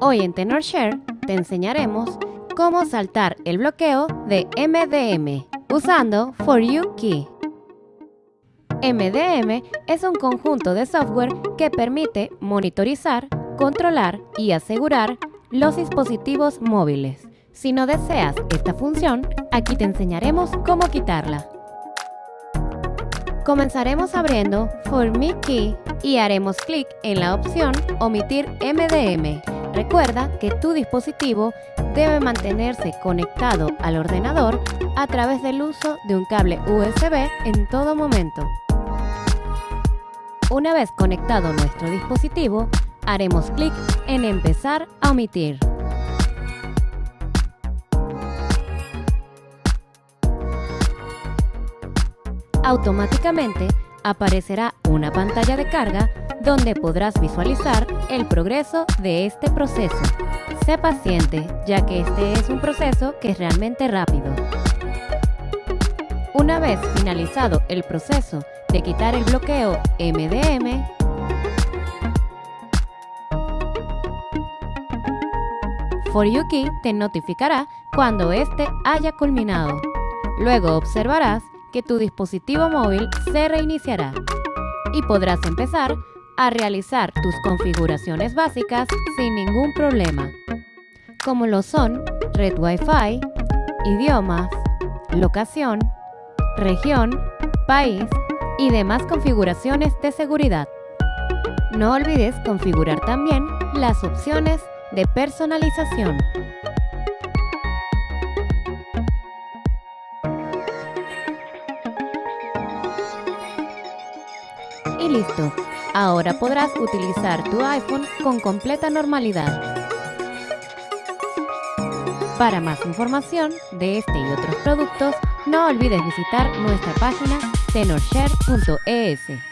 Hoy en TenorShare te enseñaremos cómo saltar el bloqueo de MDM usando For You Key. MDM es un conjunto de software que permite monitorizar, controlar y asegurar los dispositivos móviles. Si no deseas esta función, aquí te enseñaremos cómo quitarla. Comenzaremos abriendo For Me Key y haremos clic en la opción Omitir MDM. Recuerda que tu dispositivo debe mantenerse conectado al ordenador a través del uso de un cable USB en todo momento. Una vez conectado nuestro dispositivo, haremos clic en Empezar a omitir. Automáticamente aparecerá una pantalla de carga donde podrás visualizar el progreso de este proceso. Sé paciente, ya que este es un proceso que es realmente rápido. Una vez finalizado el proceso de quitar el bloqueo MDM, For te notificará cuando este haya culminado. Luego observarás que tu dispositivo móvil se reiniciará y podrás empezar a realizar tus configuraciones básicas sin ningún problema, como lo son red Wi-Fi, idiomas, locación, región, país y demás configuraciones de seguridad. No olvides configurar también las opciones de personalización. Y listo, ahora podrás utilizar tu iPhone con completa normalidad. Para más información de este y otros productos, no olvides visitar nuestra página tenorshare.es.